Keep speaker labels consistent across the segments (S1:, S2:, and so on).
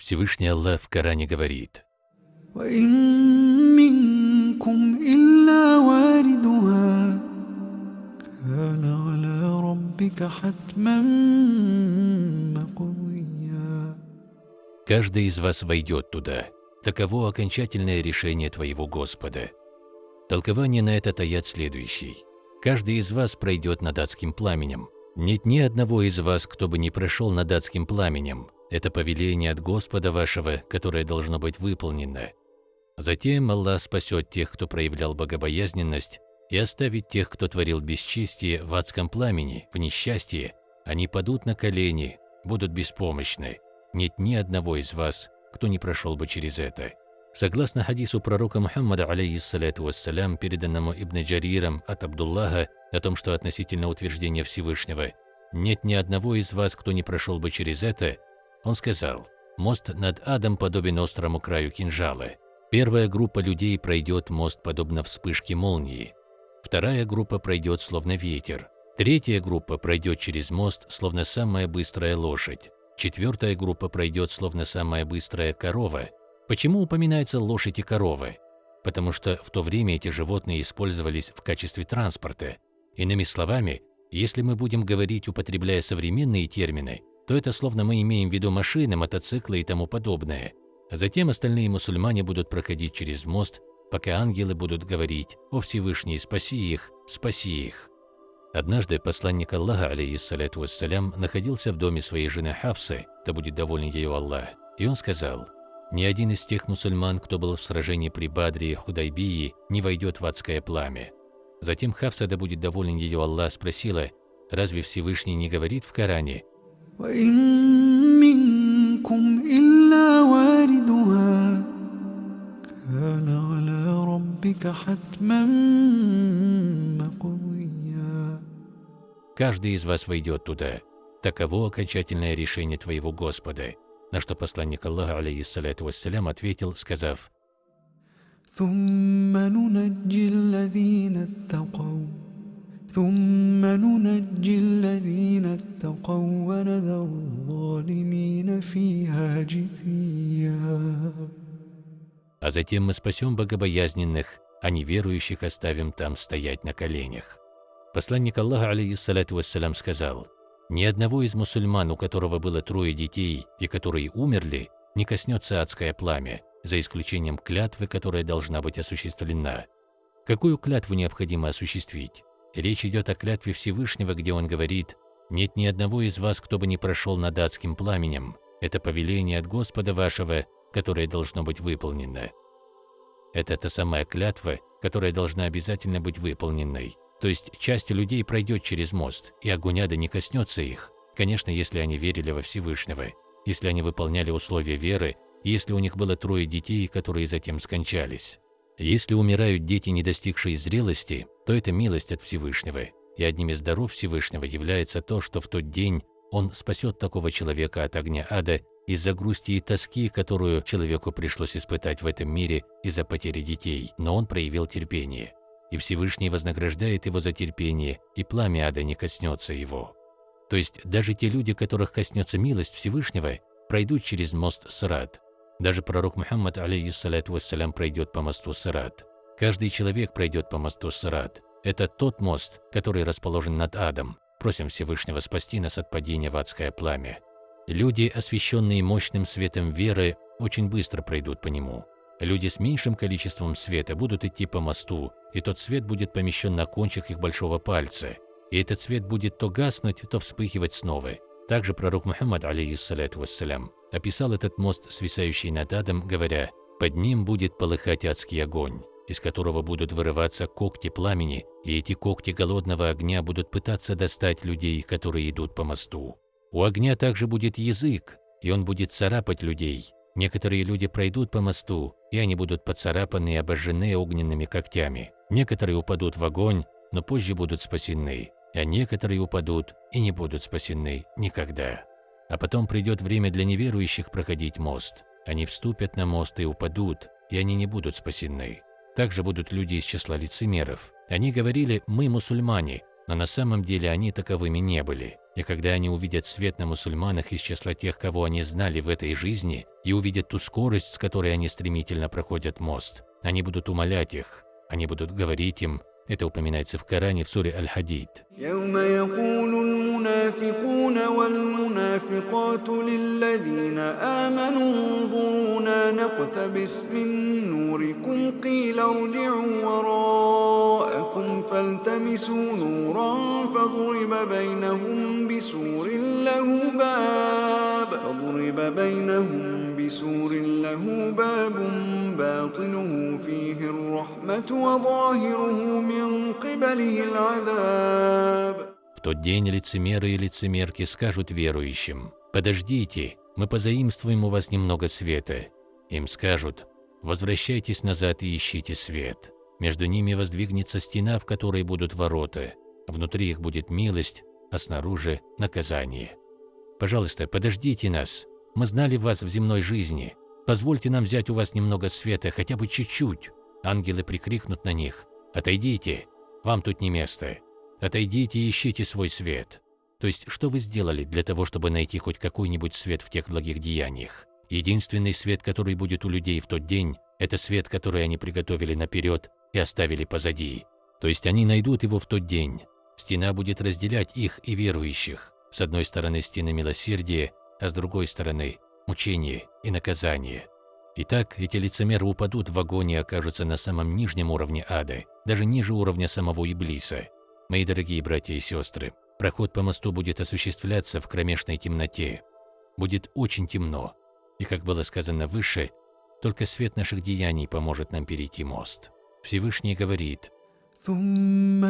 S1: Всевышний Аллах в Коране говорит. Каждый из вас войдет туда. Таково окончательное решение твоего Господа. Толкование на этот аят следующий. Каждый из вас пройдет над адским пламенем. Нет ни одного из вас, кто бы не прошел над адским пламенем, это повеление от Господа вашего, которое должно быть выполнено. Затем Аллах спасет тех, кто проявлял богобоязненность, и оставит тех, кто творил бесчестие в адском пламени, в несчастье. Они падут на колени, будут беспомощны. Нет ни одного из вас, кто не прошел бы через это. Согласно хадису пророка Мухаммада, алейхиссалату вассалям, переданному Ибн Джариром от Абдуллаха, о том, что относительно утверждения Всевышнего, нет ни одного из вас, кто не прошел бы через это, он сказал, мост над адом подобен острому краю кинжала. Первая группа людей пройдет мост подобно вспышке молнии. Вторая группа пройдет словно ветер. Третья группа пройдет через мост словно самая быстрая лошадь. Четвертая группа пройдет словно самая быстрая корова. Почему упоминается лошадь и коровы? Потому что в то время эти животные использовались в качестве транспорта. Иными словами, если мы будем говорить, употребляя современные термины, то это словно мы имеем в виду машины, мотоциклы и тому подобное. А затем остальные мусульмане будут проходить через мост, пока ангелы будут говорить «О Всевышний, спаси их, спаси их». Однажды посланник Аллаха, алейиссаляту вассалям, находился в доме своей жены Хавсы, да будет доволен ее Аллах, и он сказал, «Ни один из тех мусульман, кто был в сражении при Бадре и Худайбии, не войдет в адское пламя». Затем Хавса, да будет доволен ее Аллах, спросила, «Разве Всевышний не говорит в Коране,
S2: وإن منكم إلا واردها كان على ربك حتما مقضيا
S1: Каждый из вас войдет туда. Таково окончательное решение твоего Господа. На что посланник Аллаха, алейхиссалату вассалям, ответил, сказав,
S2: ثم ننجي الذين اتقوا а
S1: затем мы спасем богобоязненных, а неверующих оставим там стоять на коленях. Посланник Аллаха, алейхиссалату вассалям, сказал, «Ни одного из мусульман, у которого было трое детей и которые умерли, не коснется адское пламя, за исключением клятвы, которая должна быть осуществлена. Какую клятву необходимо осуществить? Речь идет о клятве Всевышнего, где он говорит «Нет ни одного из вас, кто бы не прошел над адским пламенем. Это повеление от Господа вашего, которое должно быть выполнено». Это та самая клятва, которая должна обязательно быть выполненной. То есть часть людей пройдет через мост, и огонь ада не коснется их. Конечно, если они верили во Всевышнего, если они выполняли условия веры, если у них было трое детей, которые затем скончались. Если умирают дети, не достигшие зрелости, то это милость от Всевышнего, и одним из даров Всевышнего является то, что в тот день он спасет такого человека от огня ада из-за грусти и тоски, которую человеку пришлось испытать в этом мире из-за потери детей, но он проявил терпение. И Всевышний вознаграждает его за терпение, и пламя ада не коснется его. То есть даже те люди, которых коснется милость Всевышнего, пройдут через мост Срат, даже пророк Мухаммад, алейхиссалату вассалям, пройдет по мосту Сырат. Каждый человек пройдет по мосту Сырат. Это тот мост, который расположен над адом. Просим Всевышнего спасти нас от падения в адское пламя. Люди, освященные мощным светом веры, очень быстро пройдут по нему. Люди с меньшим количеством света будут идти по мосту, и тот свет будет помещен на кончик их большого пальца. И этот свет будет то гаснуть, то вспыхивать снова. Также пророк Мухаммад, алейхиссалату вассалям, описал этот мост, свисающий над адом, говоря, «Под ним будет полыхать адский огонь, из которого будут вырываться когти пламени, и эти когти голодного огня будут пытаться достать людей, которые идут по мосту. У огня также будет язык, и он будет царапать людей. Некоторые люди пройдут по мосту, и они будут поцарапаны и обожжены огненными когтями. Некоторые упадут в огонь, но позже будут спасены, а некоторые упадут и не будут спасены никогда. А потом придет время для неверующих проходить мост. Они вступят на мост и упадут, и они не будут спасены. Также будут люди из числа лицемеров. Они говорили «мы мусульмане», но на самом деле они таковыми не были. И когда они увидят свет на мусульманах из числа тех, кого они знали в этой жизни, и увидят ту скорость, с которой они стремительно проходят мост, они будут умолять их, они будут говорить им, это упоминается в Коране в суре Аль-Хадид.
S2: المنافقون والمنافقات للذين آمنوا انظرونا نقتبس من نوركم قيل ارجعوا وراءكم فالتمسوا نورا فضرب بينهم بسور له باب فضرب بينهم بسور له باب باطنه فيه الرحمة وظاهره من قبله العذاب
S1: В тот день лицемеры и лицемерки скажут верующим, «Подождите, мы позаимствуем у вас немного света». Им скажут, «Возвращайтесь назад и ищите свет». Между ними воздвигнется стена, в которой будут ворота. Внутри их будет милость, а снаружи – наказание. Пожалуйста, подождите нас. Мы знали вас в земной жизни. Позвольте нам взять у вас немного света, хотя бы чуть-чуть. Ангелы прикрикнут на них. Отойдите, вам тут не место. Отойдите и ищите свой свет. То есть, что вы сделали для того, чтобы найти хоть какой-нибудь свет в тех благих деяниях? Единственный свет, который будет у людей в тот день, это свет, который они приготовили наперед и оставили позади. То есть они найдут его в тот день. Стена будет разделять их и верующих. С одной стороны стены милосердия, а с другой стороны – мучение и наказание. Итак, эти лицемеры упадут в огонь и окажутся на самом нижнем уровне ада, даже ниже уровня самого Иблиса. Мои дорогие братья и сестры, проход по мосту будет осуществляться в кромешной темноте. Будет очень темно, и, как было сказано выше, только свет наших деяний поможет нам перейти мост. Всевышний говорит,
S2: ثم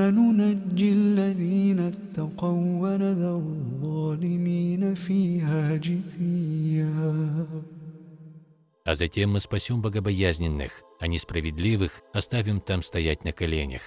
S2: ننجي الذين اتقوا ونذر الظالمين فيها جثيا
S1: а затем мы спасем богобоязненных, а несправедливых оставим там стоять на коленях.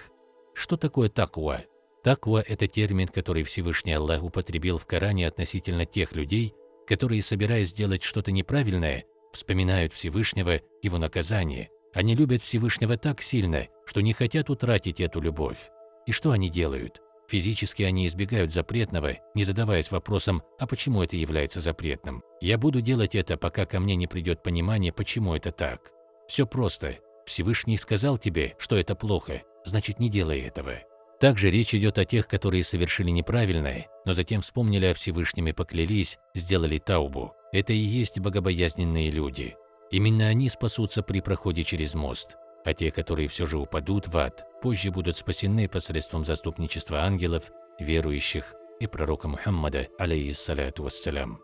S1: Что такое таква? Таква – это термин, который Всевышний Аллах употребил в Коране относительно тех людей, которые, собираясь сделать что-то неправильное, вспоминают Всевышнего, его наказание. Они любят Всевышнего так сильно, что не хотят утратить эту любовь. И что они делают? Физически они избегают запретного, не задаваясь вопросом, а почему это является запретным. Я буду делать это, пока ко мне не придет понимание, почему это так. Все просто. Всевышний сказал тебе, что это плохо, значит не делай этого. Также речь идет о тех, которые совершили неправильное, но затем вспомнили о Всевышнем и поклялись, сделали таубу. Это и есть богобоязненные люди. Именно они спасутся при проходе через мост а те, которые все же упадут в ад, позже будут спасены посредством заступничества ангелов, верующих и пророка Мухаммада, алейхиссаляту вассалям.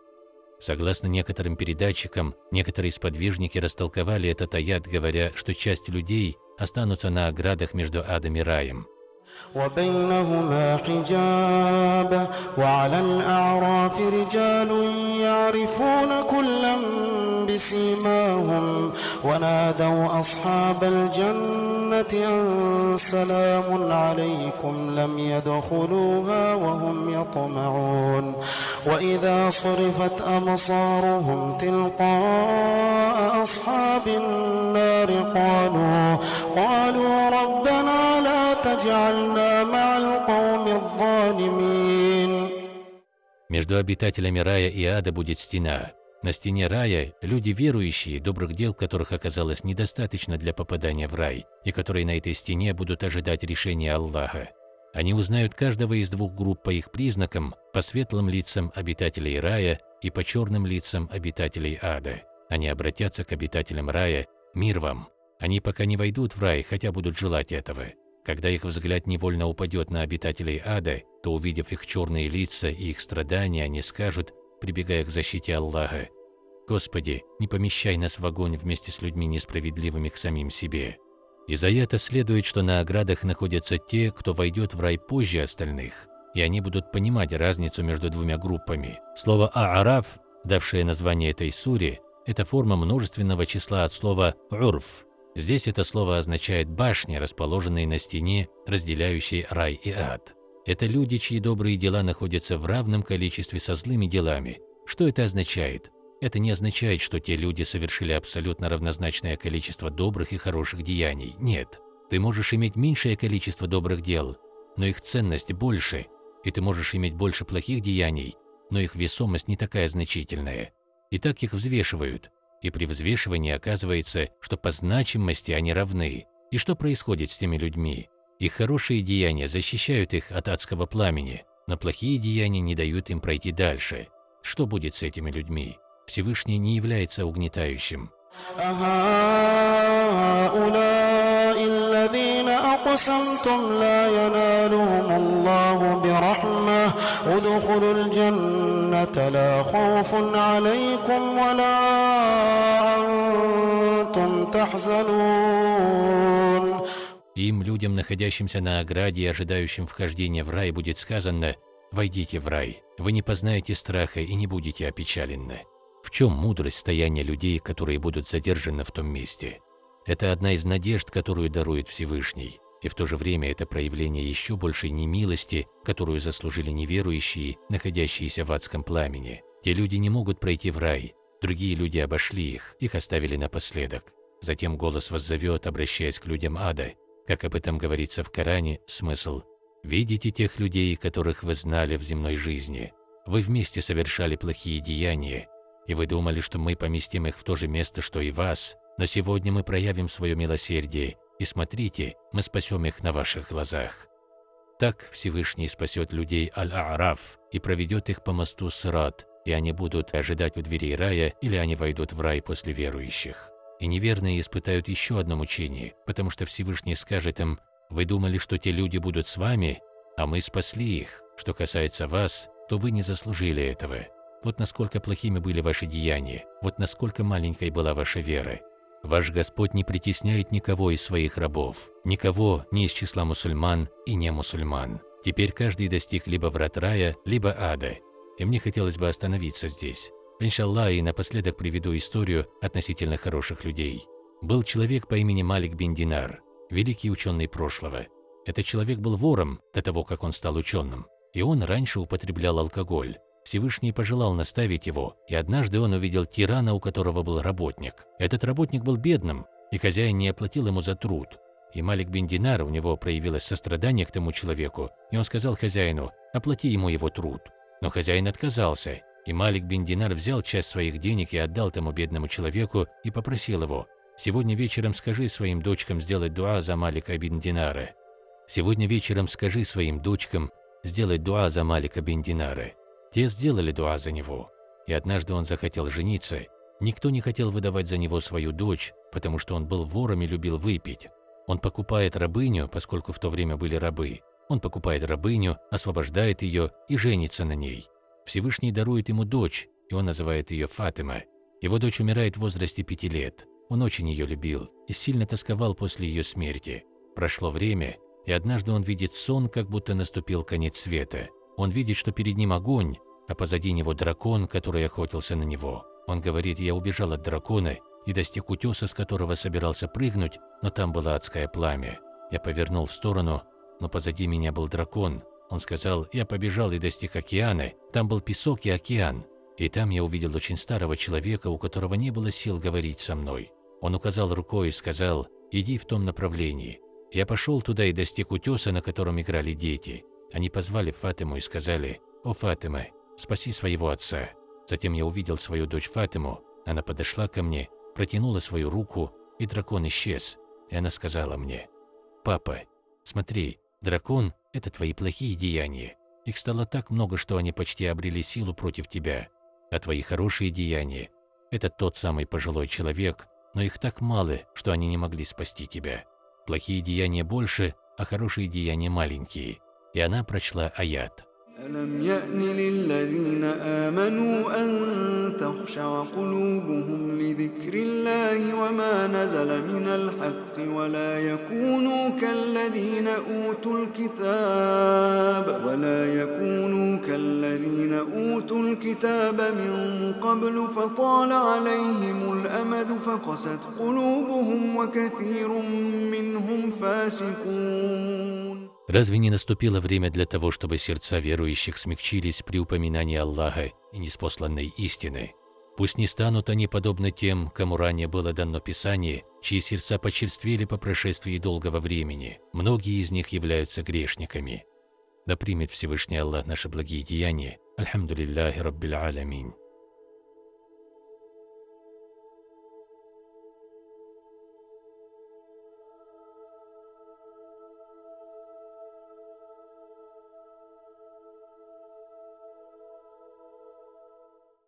S1: Согласно некоторым передатчикам, некоторые сподвижники растолковали этот аят, говоря, что часть людей останутся на оградах между адом и раем.
S2: وبينهما سيماهم ونادوا أصحاب الجنة أن سلام عليكم لم يدخلوها وهم يطمعون وإذا صرفت أبصارهم تلقاء أصحاب النار قالوا قالوا ربنا لا تجعلنا مع القوم الظالمين
S1: Между обитателями рая и ада будет стена – На стене рая люди верующие, добрых дел которых оказалось недостаточно для попадания в рай, и которые на этой стене будут ожидать решения Аллаха. Они узнают каждого из двух групп по их признакам, по светлым лицам обитателей рая и по черным лицам обитателей ада. Они обратятся к обитателям рая «Мир вам!». Они пока не войдут в рай, хотя будут желать этого. Когда их взгляд невольно упадет на обитателей ада, то, увидев их черные лица и их страдания, они скажут, прибегая к защите Аллаха, Господи, не помещай нас в огонь вместе с людьми несправедливыми к самим себе. Из аята следует, что на оградах находятся те, кто войдет в рай позже остальных, и они будут понимать разницу между двумя группами. Слово «аараф», давшее название этой суре, это форма множественного числа от слова «урф». Здесь это слово означает башни, расположенные на стене, разделяющие рай и ад. Это люди, чьи добрые дела находятся в равном количестве со злыми делами. Что это означает? Это не означает, что те люди совершили абсолютно равнозначное количество добрых и хороших деяний. Нет. Ты можешь иметь меньшее количество добрых дел, но их ценность больше, и ты можешь иметь больше плохих деяний, но их весомость не такая значительная. И так их взвешивают. И при взвешивании оказывается, что по значимости они равны. И что происходит с теми людьми? Их хорошие деяния защищают их от адского пламени, но плохие деяния не дают им пройти дальше. Что будет с этими людьми? Всевышний не является угнетающим. Им, людям, находящимся на ограде и ожидающим вхождения в рай, будет сказано «Войдите в рай, вы не познаете страха и не будете опечалены». В чем мудрость стояния людей, которые будут задержаны в том месте? Это одна из надежд, которую дарует Всевышний, и в то же время это проявление еще большей немилости, которую заслужили неверующие, находящиеся в адском пламени. Те люди не могут пройти в рай, другие люди обошли их, их оставили напоследок. Затем голос воззовет, обращаясь к людям ада, как об этом говорится в Коране, смысл «Видите тех людей, которых вы знали в земной жизни. Вы вместе совершали плохие деяния, и вы думали, что мы поместим их в то же место, что и вас, но сегодня мы проявим свое милосердие, и смотрите, мы спасем их на ваших глазах. Так Всевышний спасет людей Аль-А'раф и проведет их по мосту Сарат, и они будут ожидать у дверей рая, или они войдут в рай после верующих. И неверные испытают еще одно мучение, потому что Всевышний скажет им, «Вы думали, что те люди будут с вами, а мы спасли их. Что касается вас, то вы не заслужили этого. Вот насколько плохими были ваши деяния, вот насколько маленькой была ваша вера. Ваш Господь не притесняет никого из своих рабов, никого не ни из числа мусульман и не мусульман. Теперь каждый достиг либо врат рая, либо ада. И мне хотелось бы остановиться здесь. Иншаллах, и напоследок приведу историю относительно хороших людей. Был человек по имени Малик бин Динар, великий ученый прошлого. Этот человек был вором до того, как он стал ученым, и он раньше употреблял алкоголь. Всевышний пожелал наставить его, и однажды он увидел тирана, у которого был работник. Этот работник был бедным, и хозяин не оплатил ему за труд. И Малик бен Динар, у него проявилось сострадание к тому человеку, и он сказал хозяину, оплати ему его труд. Но хозяин отказался, и Малик бен Динар взял часть своих денег и отдал тому бедному человеку и попросил его, «Сегодня вечером скажи своим дочкам сделать дуа за Малика бен Динара. Сегодня вечером скажи своим дочкам сделать дуа за Малика бен Динара». Те сделали дуа за него, и однажды он захотел жениться. Никто не хотел выдавать за него свою дочь, потому что он был вором и любил выпить. Он покупает рабыню, поскольку в то время были рабы. Он покупает рабыню, освобождает ее и женится на ней. Всевышний дарует ему дочь, и он называет ее Фатима. Его дочь умирает в возрасте пяти лет. Он очень ее любил и сильно тосковал после ее смерти. Прошло время, и однажды он видит сон, как будто наступил конец света. Он видит, что перед ним огонь, а позади него дракон, который охотился на него. Он говорит, я убежал от дракона и достиг утеса, с которого собирался прыгнуть, но там было адское пламя. Я повернул в сторону, но позади меня был дракон. Он сказал, я побежал и достиг океана, там был песок и океан. И там я увидел очень старого человека, у которого не было сил говорить со мной. Он указал рукой и сказал, иди в том направлении. Я пошел туда и достиг утеса, на котором играли дети. Они позвали Фатиму и сказали, «О, Фатима, спаси своего отца». Затем я увидел свою дочь Фатиму, она подошла ко мне, протянула свою руку, и дракон исчез. И она сказала мне, «Папа, смотри, дракон – это твои плохие деяния. Их стало так много, что они почти обрели силу против тебя. А твои хорошие деяния – это тот самый пожилой человек, но их так мало, что они не могли спасти тебя. Плохие деяния больше, а хорошие деяния маленькие». И она прочла аят.
S2: ألم يأن للذين آمنوا أن تخشع قلوبهم لذكر الله وما نزل من الحق ولا يكونوا كالذين أوتوا الكتاب ولا يكونوا كالذين أوتوا الكتاب من قبل فطال عليهم الأمد فقست قلوبهم وكثير منهم فاسقون
S1: Разве не наступило время для того, чтобы сердца верующих смягчились при упоминании Аллаха и неспосланной истины? Пусть не станут они подобны тем, кому ранее было дано Писание, чьи сердца почерствели по прошествии долгого времени. Многие из них являются грешниками. Да примет Всевышний Аллах наши благие деяния.
S2: Альхамдулиллахи Раббиль Алямин.